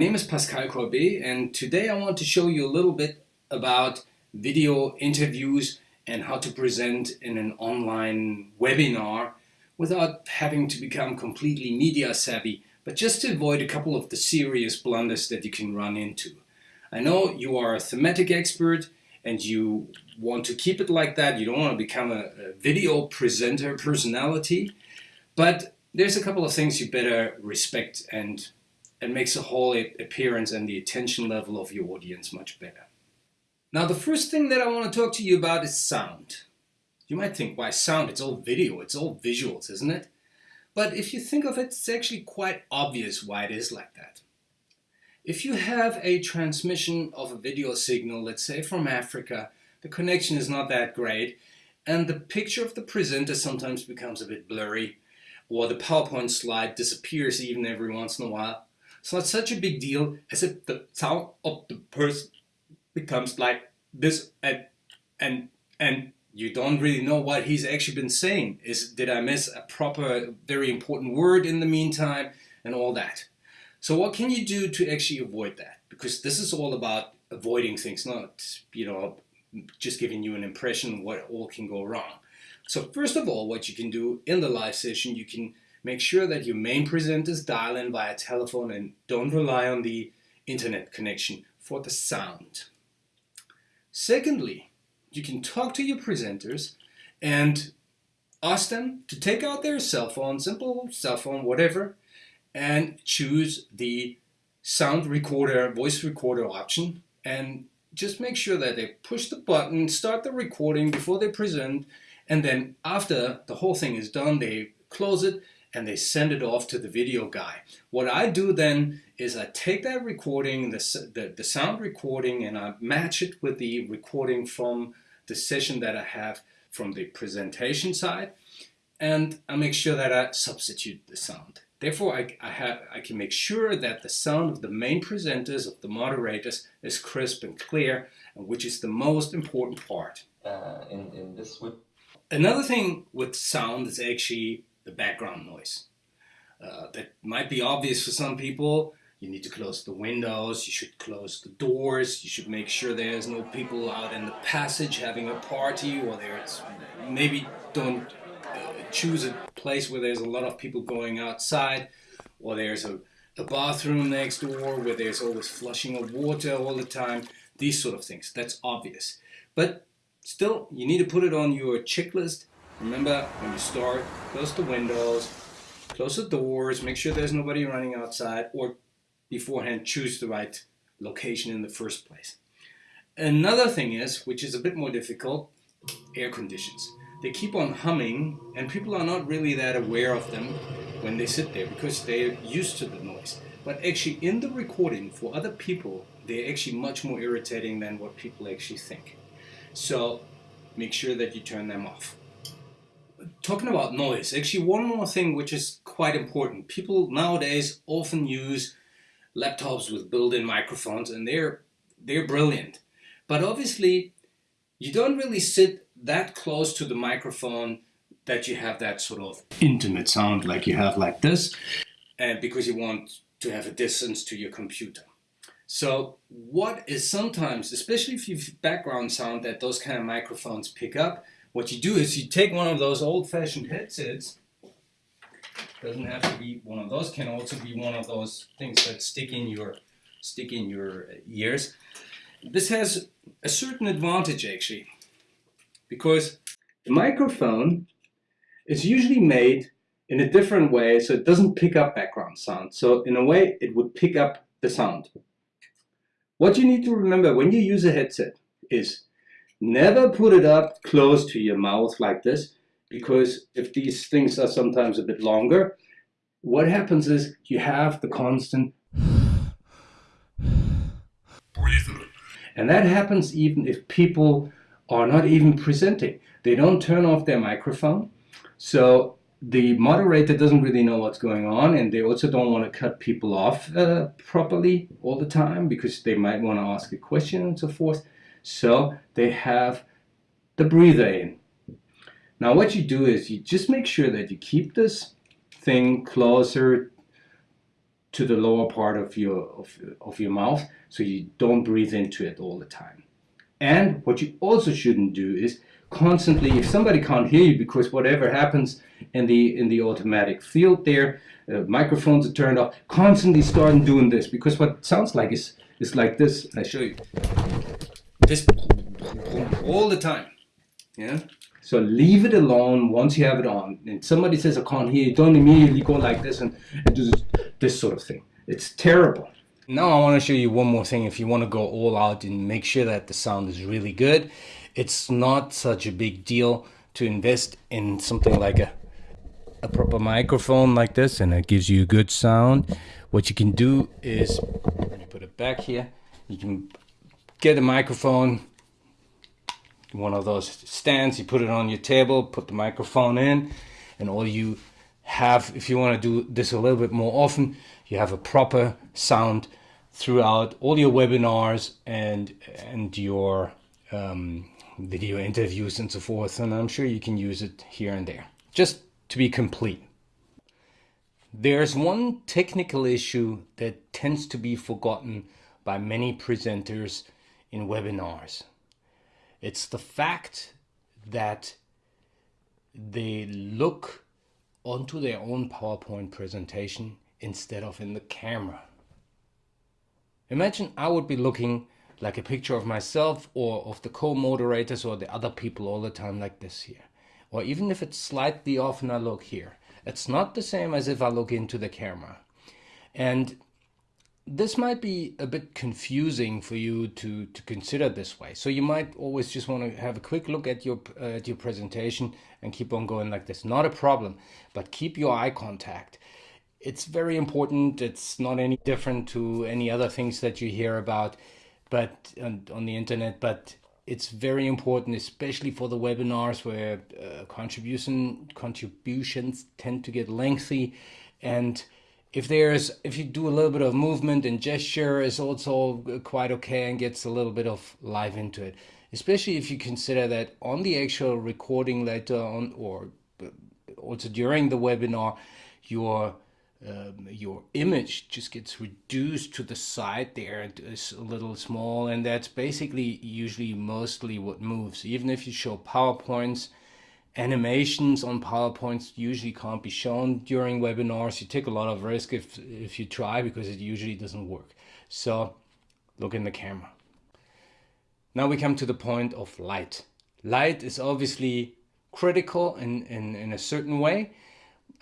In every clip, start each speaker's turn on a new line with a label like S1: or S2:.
S1: name is Pascal Corbet and today I want to show you a little bit about video interviews and how to present in an online webinar without having to become completely media savvy, but just to avoid a couple of the serious blunders that you can run into. I know you are a thematic expert and you want to keep it like that. You don't want to become a, a video presenter personality, but there's a couple of things you better respect and it makes the whole appearance and the attention level of your audience much better. Now the first thing that I want to talk to you about is sound. You might think, why sound? It's all video, it's all visuals, isn't it? But if you think of it, it's actually quite obvious why it is like that. If you have a transmission of a video signal, let's say from Africa, the connection is not that great, and the picture of the presenter sometimes becomes a bit blurry, or the PowerPoint slide disappears even every once in a while, it's not such a big deal as if the sound of the person becomes like this and and and you don't really know what he's actually been saying. Is did I miss a proper, very important word in the meantime and all that. So what can you do to actually avoid that? Because this is all about avoiding things, not you know just giving you an impression what all can go wrong. So first of all, what you can do in the live session, you can Make sure that your main presenters dial in via telephone and don't rely on the internet connection for the sound. Secondly, you can talk to your presenters and ask them to take out their cell phone, simple cell phone, whatever, and choose the sound recorder, voice recorder option and just make sure that they push the button, start the recording before they present, and then after the whole thing is done, they close it and they send it off to the video guy. What I do then is I take that recording, the, the, the sound recording, and I match it with the recording from the session that I have from the presentation side, and I make sure that I substitute the sound. Therefore, I, I, have, I can make sure that the sound of the main presenters, of the moderators, is crisp and clear, which is the most important part.
S2: Uh, in, in this
S1: Another thing with sound is actually the background noise. Uh, that might be obvious for some people. You need to close the windows, you should close the doors, you should make sure there's no people out in the passage having a party or there's maybe don't uh, choose a place where there's a lot of people going outside or there's a, a bathroom next door where there's always flushing of water all the time, these sort of things. That's obvious. But still, you need to put it on your checklist Remember, when you start, close the windows, close the doors, make sure there's nobody running outside, or beforehand choose the right location in the first place. Another thing is, which is a bit more difficult, air conditions. They keep on humming and people are not really that aware of them when they sit there because they're used to the noise. But actually in the recording for other people, they're actually much more irritating than what people actually think. So make sure that you turn them off talking about noise, actually one more thing which is quite important. People nowadays often use laptops with built-in microphones and they're, they're brilliant. But obviously you don't really sit that close to the microphone that you have that sort of intimate sound like you have like this and because you want to have a distance to your computer. So what is sometimes, especially if you've background sound that those kind of microphones pick up, what you do is you take one of those old-fashioned headsets, doesn't have to be one of those, can also be one of those things that stick in your, stick in your ears. This has a certain advantage actually, because the microphone is usually made in a different way so it doesn't pick up background sound. So in a way it would pick up the sound. What you need to remember when you use a headset is Never put it up close to your mouth like this, because if these things are sometimes a bit longer, what happens is you have the constant breathing. And that happens even if people are not even presenting. They don't turn off their microphone. So the moderator doesn't really know what's going on and they also don't want to cut people off uh, properly all the time because they might want to ask a question and so forth. So they have the breather in. Now what you do is you just make sure that you keep this thing closer to the lower part of your of, of your mouth so you don't breathe into it all the time. And what you also shouldn't do is constantly if somebody can't hear you because whatever happens in the in the automatic field there uh, microphones are turned off constantly start doing this because what sounds like is is like this I show you this all the time yeah? So leave it alone once you have it on. And somebody says I can't hear you. Don't immediately go like this and, and do this, this sort of thing. It's terrible. Now I want to show you one more thing. If you want to go all out and make sure that the sound is really good it's not such a big deal to invest in something like a, a proper microphone like this and it gives you a good sound. What you can do is, let me put it back here, you can get a microphone, one of those stands, you put it on your table, put the microphone in, and all you have, if you want to do this a little bit more often, you have a proper sound throughout all your webinars and and your um, video interviews and so forth, and I'm sure you can use it here and there, just to be complete. There's one technical issue that tends to be forgotten by many presenters in webinars. It's the fact that they look onto their own PowerPoint presentation instead of in the camera. Imagine I would be looking like a picture of myself or of the co-moderators or the other people all the time like this here. Or even if it's slightly off and I look here. It's not the same as if I look into the camera. And this might be a bit confusing for you to, to consider this way. So you might always just want to have a quick look at your, uh, at your presentation and keep on going like this. Not a problem, but keep your eye contact. It's very important. It's not any different to any other things that you hear about but on, the internet, but it's very important, especially for the webinars where uh, contribution contributions tend to get lengthy, and if there's if you do a little bit of movement and gesture is also quite okay and gets a little bit of life into it, especially if you consider that on the actual recording later on or uh, also during the webinar, your um, your image just gets reduced to the side there and is a little small and that's basically usually mostly what moves. Even if you show powerpoints animations on powerpoints usually can't be shown during webinars. You take a lot of risk if if you try because it usually doesn't work. So look in the camera. Now we come to the point of light. Light is obviously critical in in, in a certain way.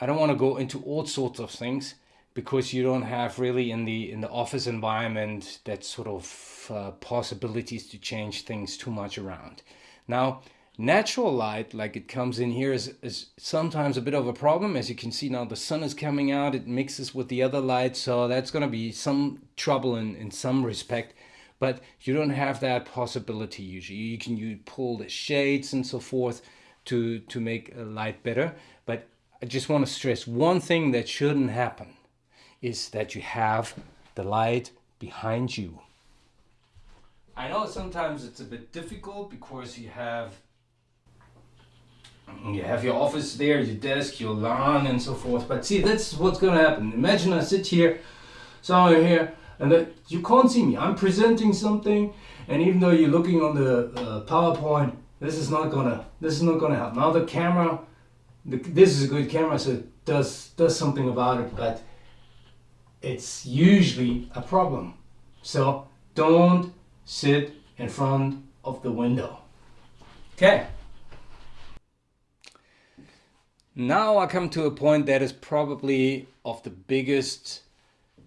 S1: I don't want to go into all sorts of things because you don't have really in the in the office environment that sort of uh, possibilities to change things too much around. Now, natural light, like it comes in here, is, is sometimes a bit of a problem. As you can see now, the sun is coming out, it mixes with the other light, so that's going to be some trouble in, in some respect. But you don't have that possibility usually. You can you pull the shades and so forth to, to make a light better. But I just want to stress one thing that shouldn't happen is that you have the light behind you. I know sometimes it's a bit difficult because you have you have your office there, your desk, your lawn and so forth. But see, that's what's going to happen. Imagine I sit here, somewhere here, and that you can't see me. I'm presenting something, and even though you're looking on the uh, PowerPoint, this is not gonna this is not gonna help. Now the camera the, this is a good camera, so it does does something about it, but it's usually a problem. So don't sit in front of the window. Okay. Now I come to a point that is probably of the biggest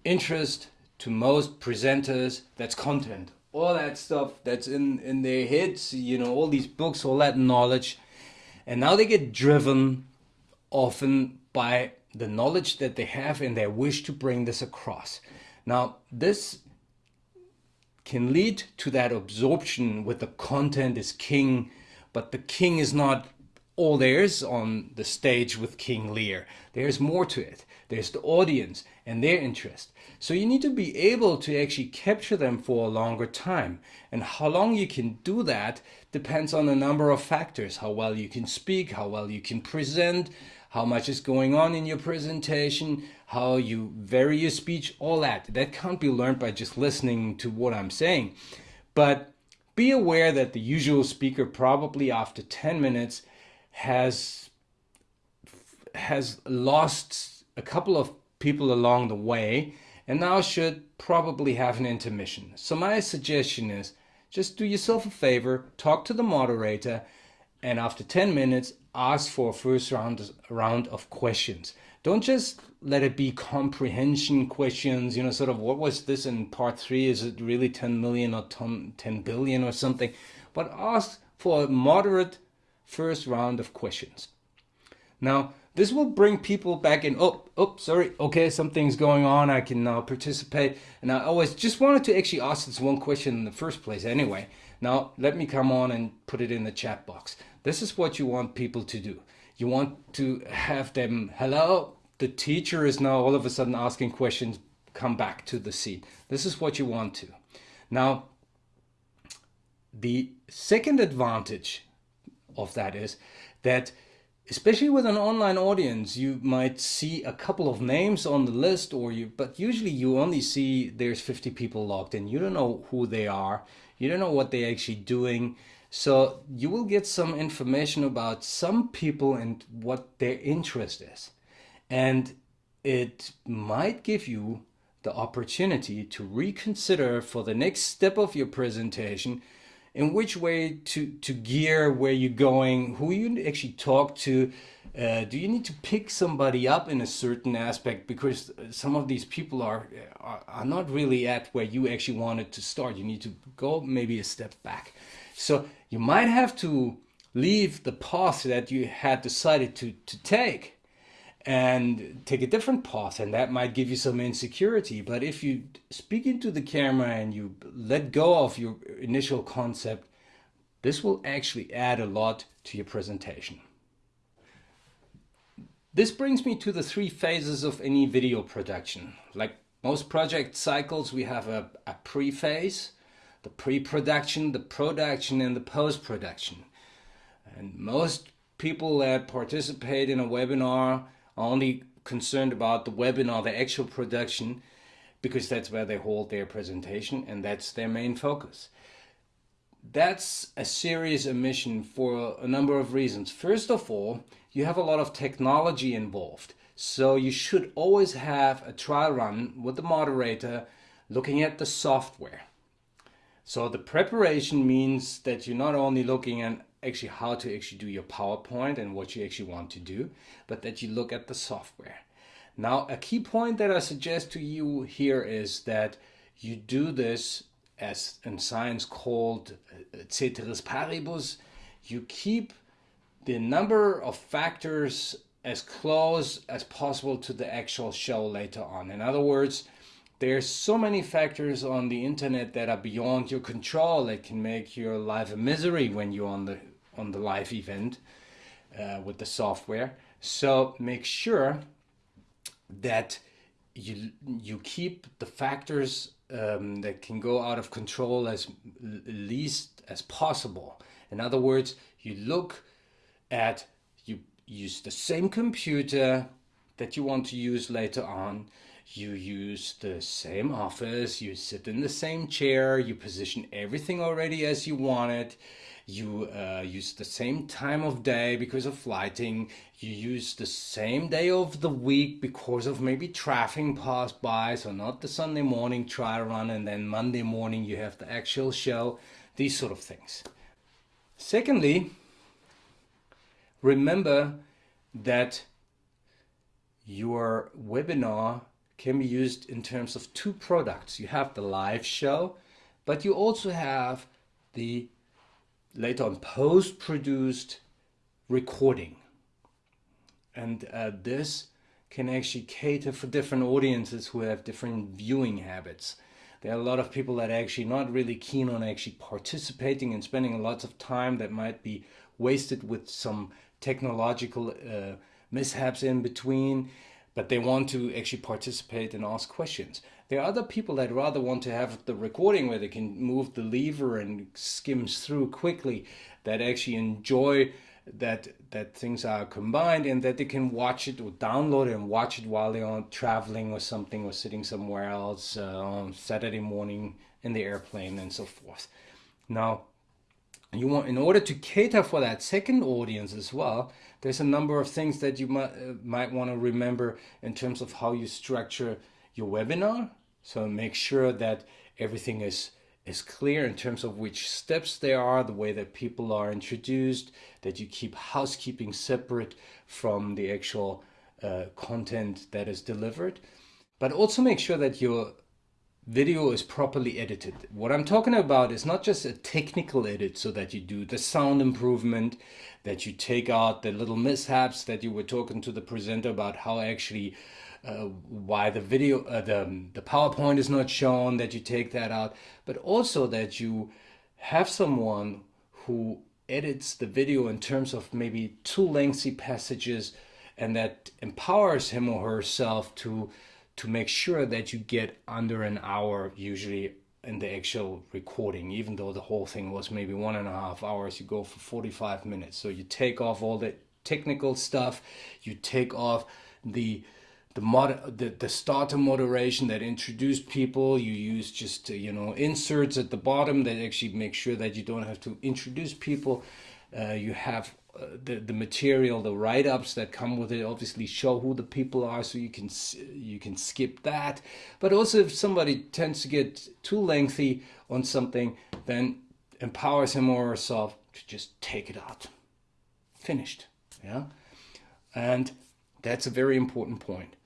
S1: interest to most presenters. That's content. All that stuff that's in, in their heads, you know, all these books, all that knowledge. And now they get driven often by the knowledge that they have and their wish to bring this across. Now, this can lead to that absorption with the content is king, but the king is not all there is on the stage with King Lear. There's more to it. There's the audience and their interest. So you need to be able to actually capture them for a longer time. And how long you can do that depends on a number of factors. How well you can speak, how well you can present, how much is going on in your presentation, how you vary your speech, all that. That can't be learned by just listening to what I'm saying. But be aware that the usual speaker probably after 10 minutes has has lost a couple of people along the way and now should probably have an intermission. So my suggestion is just do yourself a favor, talk to the moderator, and after 10 minutes, ask for a first round, round of questions. Don't just let it be comprehension questions, you know, sort of what was this in part three? Is it really 10 million or 10 billion or something? But ask for a moderate first round of questions. Now, this will bring people back in. Oh, oh, sorry. Okay, something's going on. I can now participate. And I always just wanted to actually ask this one question in the first place anyway. Now, let me come on and put it in the chat box. This is what you want people to do. You want to have them, hello, the teacher is now all of a sudden asking questions, come back to the seat. This is what you want to. Now, the second advantage of that is that especially with an online audience, you might see a couple of names on the list or you, but usually you only see there's 50 people logged in. You don't know who they are. You don't know what they're actually doing. So you will get some information about some people and what their interest is. And it might give you the opportunity to reconsider for the next step of your presentation in which way to, to gear where you're going, who you actually talk to. Uh, do you need to pick somebody up in a certain aspect because some of these people are, are, are not really at where you actually wanted to start. You need to go maybe a step back. So you might have to leave the path that you had decided to, to take and take a different path and that might give you some insecurity. But if you speak into the camera and you let go of your initial concept this will actually add a lot to your presentation. This brings me to the three phases of any video production. Like most project cycles we have a, a pre-phase the pre-production the production and the post-production. And most people that participate in a webinar only concerned about the webinar, the actual production, because that's where they hold their presentation and that's their main focus. That's a serious omission for a number of reasons. First of all, you have a lot of technology involved. So you should always have a trial run with the moderator looking at the software. So the preparation means that you're not only looking at actually how to actually do your PowerPoint and what you actually want to do, but that you look at the software. Now, a key point that I suggest to you here is that you do this as in science called uh, ceteris paribus. You keep the number of factors as close as possible to the actual show later on. In other words, there's so many factors on the internet that are beyond your control that can make your life a misery when you're on the on the live event uh, with the software. So make sure that you you keep the factors um, that can go out of control as least as possible. In other words, you look at you use the same computer that you want to use later on. You use the same office, you sit in the same chair, you position everything already as you want it you uh, use the same time of day because of lighting, you use the same day of the week because of maybe traffic passed by, so not the Sunday morning trial run and then Monday morning you have the actual show, these sort of things. Secondly, remember that your webinar can be used in terms of two products. You have the live show, but you also have the later on post-produced recording. And uh, this can actually cater for different audiences who have different viewing habits. There are a lot of people that are actually not really keen on actually participating and spending lots of time that might be wasted with some technological uh, mishaps in between, but they want to actually participate and ask questions. There are other people that rather want to have the recording where they can move the lever and skims through quickly that actually enjoy that that things are combined and that they can watch it or download it and watch it while they're on traveling or something or sitting somewhere else uh, on Saturday morning in the airplane and so forth. Now, you want in order to cater for that second audience as well there's a number of things that you might, uh, might want to remember in terms of how you structure your webinar so make sure that everything is is clear in terms of which steps there are the way that people are introduced that you keep housekeeping separate from the actual uh, content that is delivered but also make sure that your video is properly edited. What I'm talking about is not just a technical edit so that you do the sound improvement, that you take out the little mishaps that you were talking to the presenter about how actually uh, why the video uh, the the PowerPoint is not shown that you take that out but also that you have someone who edits the video in terms of maybe too lengthy passages and that empowers him or herself to to make sure that you get under an hour usually in the actual recording even though the whole thing was maybe one and a half hours you go for 45 minutes. So you take off all the technical stuff you take off the the mod the, the starter moderation that introduced people you use just uh, you know inserts at the bottom that actually make sure that you don't have to introduce people uh, you have uh, the the material, the write ups that come with it, obviously show who the people are, so you can you can skip that. But also, if somebody tends to get too lengthy on something, then empowers him or herself to just take it out. Finished. Yeah, and that's a very important point.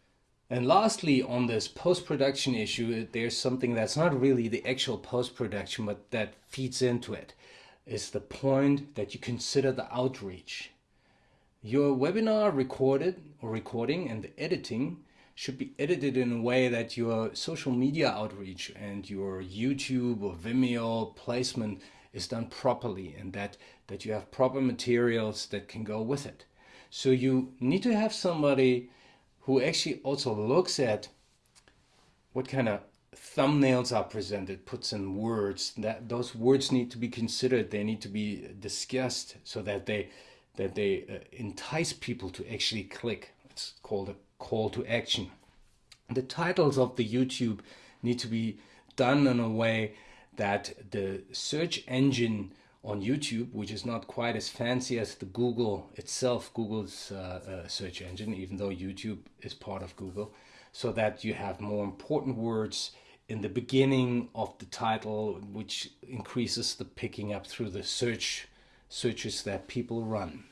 S1: And lastly, on this post production issue, there's something that's not really the actual post production, but that feeds into it is the point that you consider the outreach. Your webinar recorded or recording and the editing should be edited in a way that your social media outreach and your YouTube or Vimeo placement is done properly and that, that you have proper materials that can go with it. So you need to have somebody who actually also looks at what kind of thumbnails are presented, puts in words, that those words need to be considered. They need to be discussed so that they that they uh, entice people to actually click. It's called a call to action. The titles of the YouTube need to be done in a way that the search engine on YouTube, which is not quite as fancy as the Google itself, Google's uh, uh, search engine, even though YouTube is part of Google, so that you have more important words in the beginning of the title, which increases the picking up through the search searches that people run.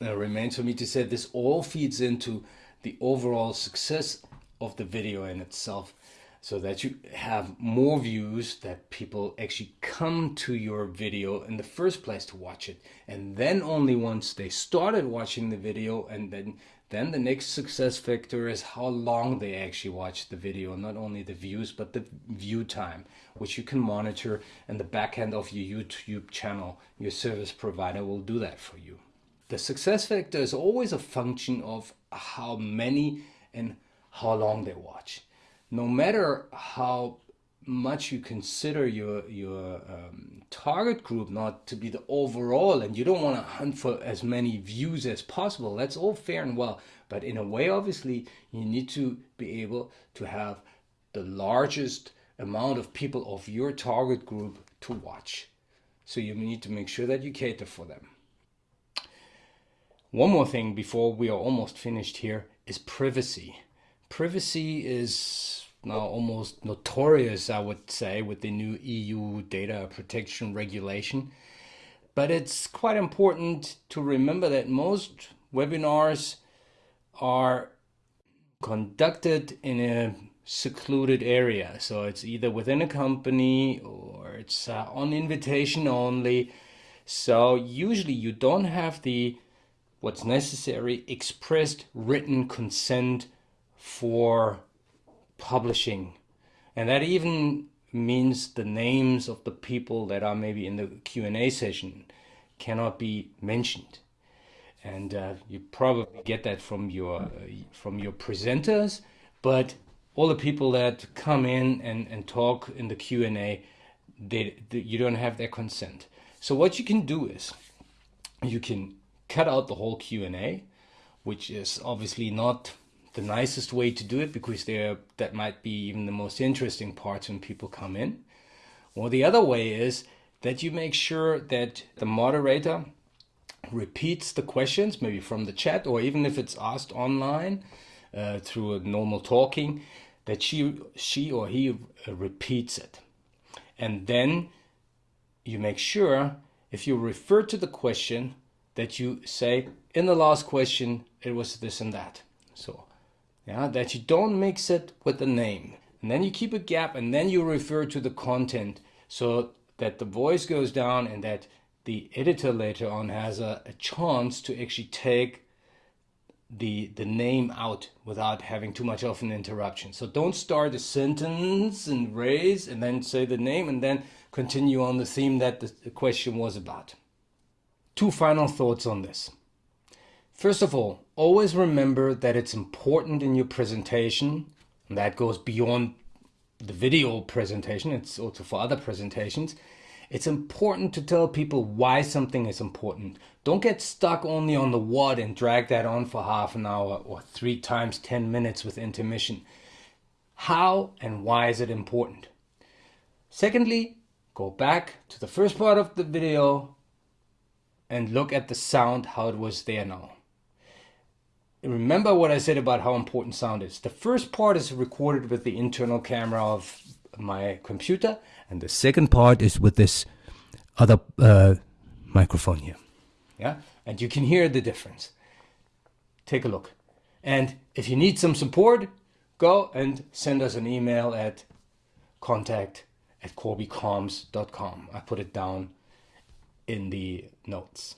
S1: It remains for me to say this all feeds into the overall success of the video in itself so that you have more views that people actually come to your video in the first place to watch it and then only once they started watching the video and then then the next success factor is how long they actually watch the video, not only the views, but the view time, which you can monitor and the backend of your YouTube channel. Your service provider will do that for you. The success factor is always a function of how many and how long they watch. No matter how much you consider your your um, target group not to be the overall and you don't want to hunt for as many views as possible that's all fair and well. But in a way obviously you need to be able to have the largest amount of people of your target group to watch. So you need to make sure that you cater for them. One more thing before we are almost finished here is privacy. Privacy is now almost notorious, I would say, with the new EU data protection regulation. But it's quite important to remember that most webinars are conducted in a secluded area. So it's either within a company or it's uh, on invitation only. So usually you don't have the what's necessary expressed written consent for publishing. And that even means the names of the people that are maybe in the Q&A session cannot be mentioned. And uh, you probably get that from your uh, from your presenters, but all the people that come in and, and talk in the Q&A, they, they, you don't have their consent. So what you can do is you can cut out the whole Q&A, which is obviously not the nicest way to do it because there that might be even the most interesting parts when people come in. Or the other way is that you make sure that the moderator repeats the questions, maybe from the chat, or even if it's asked online uh, through a normal talking, that she, she or he uh, repeats it. And then you make sure, if you refer to the question, that you say, in the last question, it was this and that. So, yeah, that you don't mix it with the name. And then you keep a gap and then you refer to the content so that the voice goes down and that the editor later on has a, a chance to actually take the the name out without having too much of an interruption. So don't start a sentence and raise and then say the name and then continue on the theme that the, the question was about. Two final thoughts on this. First of all, always remember that it's important in your presentation, and that goes beyond the video presentation, it's also for other presentations, it's important to tell people why something is important. Don't get stuck only on the what and drag that on for half an hour or three times 10 minutes with intermission. How and why is it important? Secondly, go back to the first part of the video and look at the sound, how it was there now. Remember what I said about how important sound is. The first part is recorded with the internal camera of my computer and the second part is with this other uh, microphone here. Yeah, and you can hear the difference. Take a look. And if you need some support, go and send us an email at contact at corbycomms.com. I put it down in the notes.